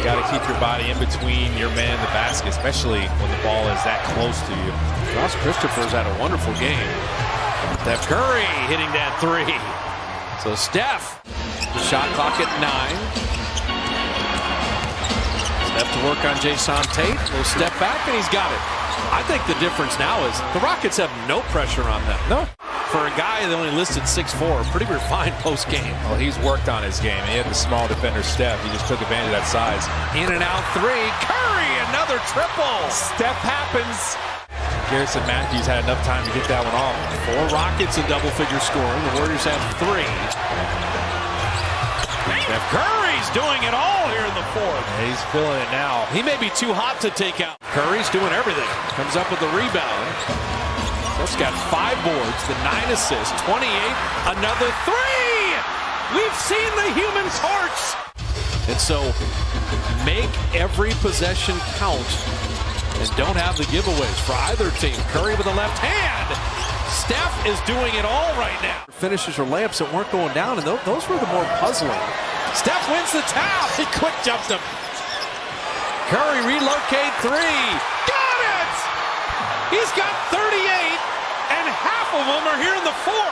Got to keep your body in between your man and the basket, especially when the ball is that close to you. Josh Christopher's had a wonderful game. Steph Curry hitting that three. So Steph, shot clock at nine. Steph to work on Jae'Sean Tate. Will step back and he's got it. I think the difference now is the Rockets have no pressure on them. No. For a guy that only listed 6'4", pretty refined post game. Well, oh, he's worked on his game. He had the small defender step. He just took advantage of that size. In and out three. Curry, another triple. Steph happens. Garrison Matthews had enough time to get that one off. Four Rockets in double figure scoring. The Warriors have three. Steph Curry's doing it all here in the fourth. He's feeling it now. He may be too hot to take out. Curry's doing everything. Comes up with the rebound. Got five boards, the nine assists, 28, another three! We've seen the human torch! And so, make every possession count and don't have the giveaways for either team. Curry with the left hand. Steph is doing it all right now. Finishes or layups that weren't going down, and those, were the more puzzling. Steph wins the tap. He quick jumped him. Curry relocate three. Are here in the fourth.